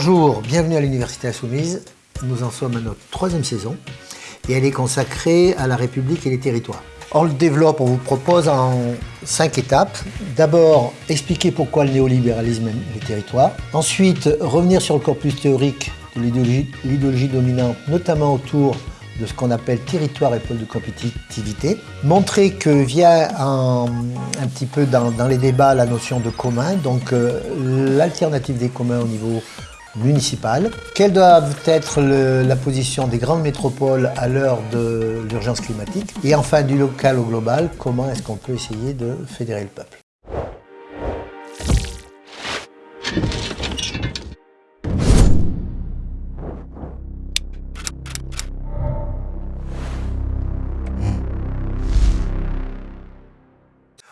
Bonjour, bienvenue à l'Université Insoumise. Nous en sommes à notre troisième saison et elle est consacrée à la République et les territoires. On le développe, on vous propose en cinq étapes. D'abord, expliquer pourquoi le néolibéralisme aime les territoires. Ensuite, revenir sur le corpus théorique de l'idéologie dominante, notamment autour de ce qu'on appelle territoire et pôle de compétitivité. Montrer que vient un, petit peu dans, les débats la notion de commun, donc euh, l'alternative des communs au niveau municipal. Quelle doit être la position des grandes métropoles à l'heure de l'urgence climatique Et enfin, du local au global, comment est-ce qu'on peut essayer de fédérer le peuple?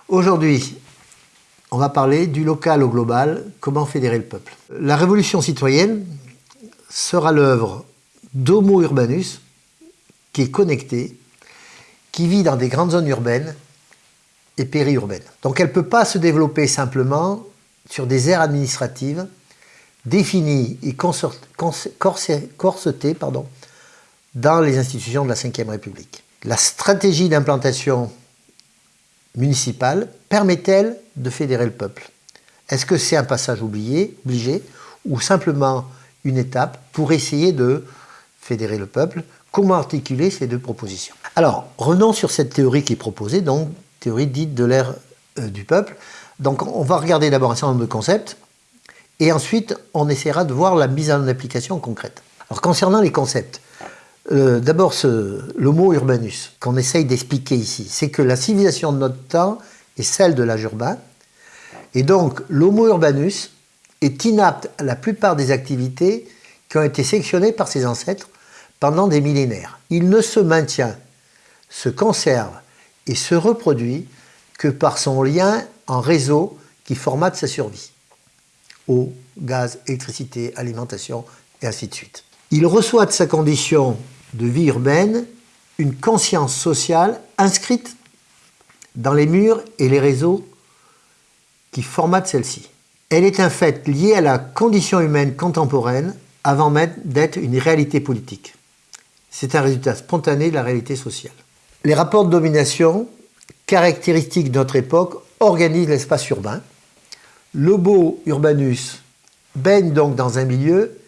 Aujourd'hui, on va parler du local au global, comment fédérer le peuple. La révolution citoyenne sera l'œuvre d'Homo urbanus, qui est connecté, qui vit dans des grandes zones urbaines et périurbaines. Donc elle ne peut pas se développer simplement sur des aires administratives définies et corsetées dans les institutions de la Ve République. La stratégie d'implantation municipale permet-elle de fédérer le peuple Est-ce que c'est un passage oublié, obligé ou simplement une étape pour essayer de fédérer le peuple? Comment articuler ces deux propositions? Alors, revenons sur cette théorie qui est proposée, donc théorie dite de l'ère euh, du peuple. Donc on va regarder d'abord un certain nombre de concepts et ensuite on essaiera de voir la mise en application concrète. Alors concernant les concepts, euh, d'abord, le mot urbanus qu'on essaye d'expliquer ici, c'est que la civilisation de notre temps est celle de l'âge urbain. Et donc, l'homo urbanus est inapte à la plupart des activités qui ont été sélectionnées par ses ancêtres pendant des millénaires. Il ne se maintient, se conserve et se reproduit que par son lien en réseau qui formate sa survie. Eau, gaz, électricité, alimentation, et ainsi de suite. Il reçoit de sa condition de vie urbaine une conscience sociale inscrite dans les murs et les réseaux qui formatent celle-ci. Elle est un fait lié à la condition humaine contemporaine avant même d'être une réalité politique. C'est un résultat spontané de la réalité sociale. Les rapports de domination, caractéristiques de notre époque, organisent l'espace urbain. Lobo urbanus baigne donc dans un milieu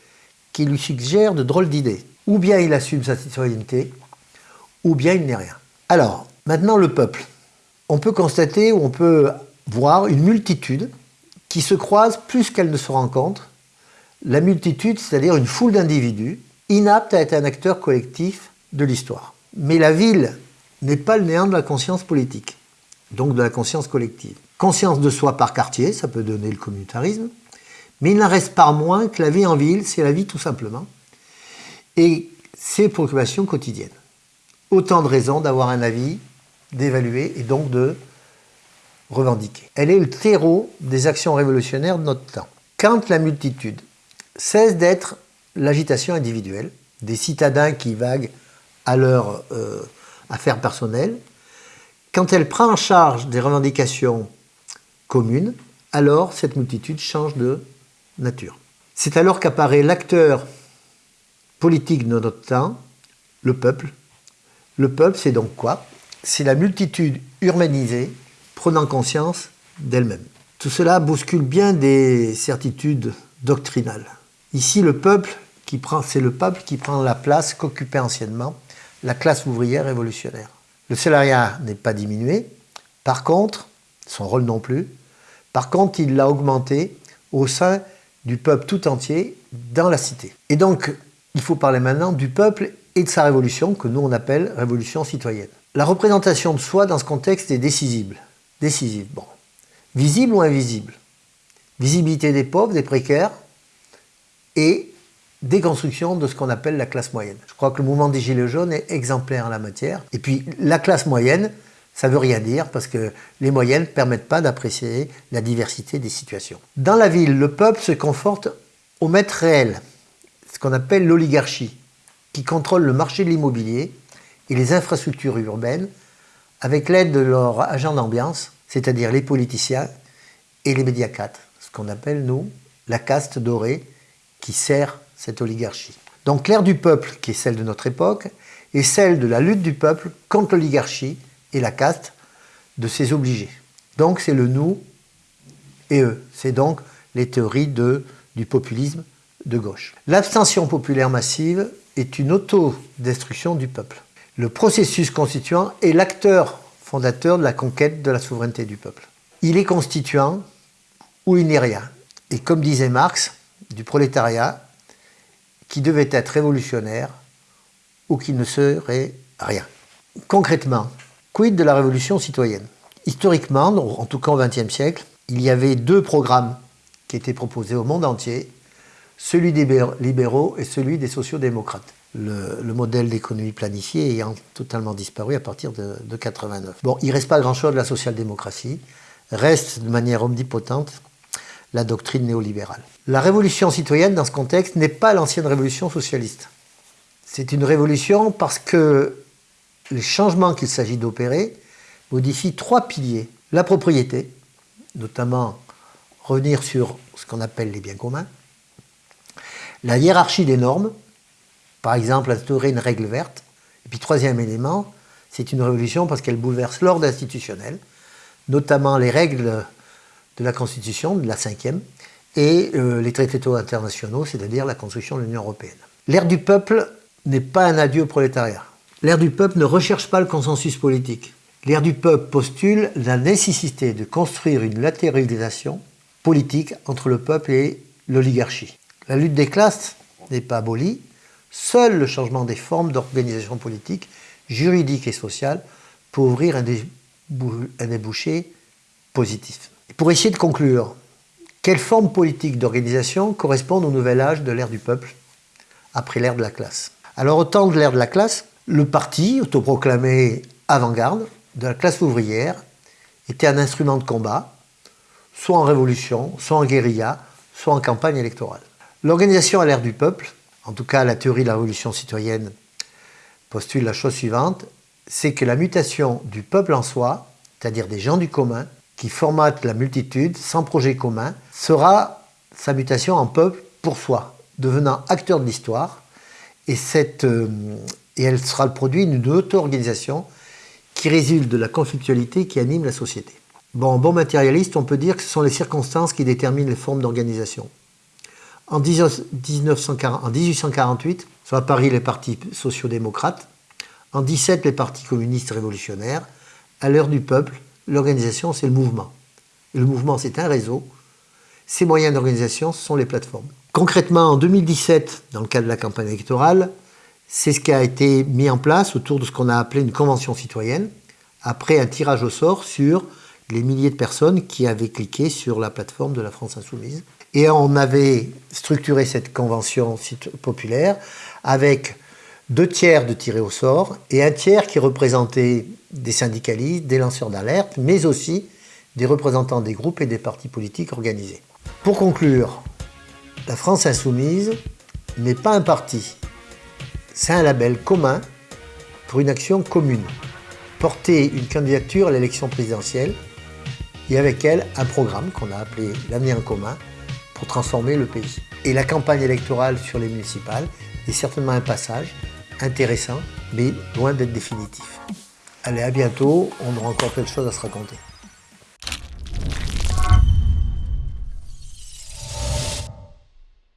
qui lui suggère de drôles d'idées. Ou bien il assume sa citoyenneté, ou bien il n'est rien. Alors, maintenant le peuple. On peut constater ou on peut voir une multitude qui se croise plus qu'elle ne se rencontre. La multitude, c'est-à-dire une foule d'individus, inaptes à être un acteur collectif de l'histoire. Mais la ville n'est pas le néant de la conscience politique, donc de la conscience collective. Conscience de soi par quartier, ça peut donner le communautarisme, mais il n'en reste pas moins que la vie en ville, c'est la vie tout simplement et ses préoccupations quotidiennes. Autant de raisons d'avoir un avis, d'évaluer et donc de revendiquer. Elle est le terreau des actions révolutionnaires de notre temps. Quand la multitude cesse d'être l'agitation individuelle, des citadins qui vaguent à leurs euh, affaires personnelles, quand elle prend en charge des revendications communes, alors cette multitude change de nature. C'est alors qu'apparaît l'acteur politique de notre temps, le peuple. Le peuple, c'est donc quoi? C'est la multitude urbanisée prenant conscience d'elle-même. Tout cela bouscule bien des certitudes doctrinales. Ici, le peuple c'est le peuple qui prend la place qu'occupait anciennement la classe ouvrière révolutionnaire. Le salariat n'est pas diminué, par contre, son rôle non plus, par contre, il l'a augmenté au sein du peuple tout entier dans la cité. Et donc, il faut parler maintenant du peuple et de sa révolution, que nous on appelle révolution citoyenne. La représentation de soi dans ce contexte est décisive. Décisive, bon. Visible ou invisible? Visibilité des pauvres, des précaires, et déconstruction de ce qu'on appelle la classe moyenne. Je crois que le mouvement des Gilets jaunes est exemplaire en la matière. Et puis, la classe moyenne, ça veut rien dire parce que les moyennes ne permettent pas d'apprécier la diversité des situations. Dans la ville, le peuple se conforte au maître réel, ce qu'on appelle l'oligarchie, qui contrôle le marché de l'immobilier et les infrastructures urbaines avec l'aide de leurs agents d'ambiance, c'est-à-dire les politiciens et les médiacates, ce qu'on appelle, nous, la caste dorée qui sert cette oligarchie. Donc l'ère du peuple, qui est celle de notre époque, est celle de la lutte du peuple contre l'oligarchie et la caste de ses obligés. Donc c'est le nous et eux. C'est donc les théories du populisme de gauche. L'abstention populaire massive est une autodestruction du peuple. Le processus constituant est l'acteur fondateur de la conquête de la souveraineté du peuple. Il est constituant ou il n'est rien. Et comme disait Marx, du prolétariat qui devait être révolutionnaire ou qui ne serait rien. Concrètement, quid de la révolution citoyenne? Historiquement, en tout cas au XXe siècle, il y avait deux programmes qui étaient proposés au monde entier, celui des libéraux et celui des sociaux-démocrates. Le, modèle d'économie planifiée ayant totalement disparu à partir de, de 89. Bon, il ne reste pas grand-chose de la social-démocratie, reste de manière omnipotente la doctrine néolibérale. La révolution citoyenne, dans ce contexte, n'est pas l'ancienne révolution socialiste. C'est une révolution parce que les changements qu'il s'agit d'opérer modifient trois piliers. La propriété, notamment revenir sur ce qu'on appelle les biens communs. La hiérarchie des normes, par exemple instaurer une règle verte. Et puis troisième élément, c'est une révolution parce qu'elle bouleverse l'ordre institutionnel, notamment les règles de la Constitution, de la cinquième, et euh, les traités internationaux, c'est-à-dire la construction de l'Union européenne. L'ère du peuple n'est pas un adieu au prolétariat. L'ère du peuple ne recherche pas le consensus politique. L'ère du peuple postule la nécessité de construire une latéralisation politique entre le peuple et l'oligarchie. La lutte des classes n'est pas abolie, seul le changement des formes d'organisation politique, juridique et sociale peut ouvrir un, débouché positif. Pour essayer de conclure, quelles formes politiques d'organisation correspondent au nouvel âge de l'ère du peuple, après l'ère de la classe? Alors au temps de l'ère de la classe, le parti, autoproclamé avant-garde, de la classe ouvrière, était un instrument de combat, soit en révolution, soit en guérilla, soit en campagne électorale. L'organisation à l'ère du peuple, en tout cas la théorie de la révolution citoyenne, postule la chose suivante, c'est que la mutation du peuple en soi, c'est-à-dire des gens du commun, qui formatent la multitude sans projet commun, sera sa mutation en peuple pour soi, devenant acteur de l'histoire, et, euh, elle sera le produit d'une auto-organisation qui résulte de la conflictualité qui anime la société. Bon, bon matérialiste, on peut dire que ce sont les circonstances qui déterminent les formes d'organisation. En, 1848 sont apparus les partis sociaux-démocrates, en 17 les partis communistes révolutionnaires. À l'heure du peuple, l'organisation c'est le mouvement. Et le mouvement c'est un réseau. Ces moyens d'organisation sont les plateformes. Concrètement, en 2017, dans le cadre de la campagne électorale, c'est ce qui a été mis en place autour de ce qu'on a appelé une convention citoyenne, après un tirage au sort sur les milliers de personnes qui avaient cliqué sur la plateforme de la France Insoumise. Et on avait structuré cette convention populaire avec deux tiers de tirés au sort et un tiers qui représentait des syndicalistes, des lanceurs d'alerte, mais aussi des représentants des groupes et des partis politiques organisés. Pour conclure, la France Insoumise n'est pas un parti, c'est un label commun pour une action commune. Porter une candidature à l'élection présidentielle et avec elle un programme qu'on a appelé l'avenir en commun pour transformer le pays. Et la campagne électorale sur les municipales est certainement un passage intéressant, mais loin d'être définitif. Allez, à bientôt, on aura encore plein de choses à se raconter.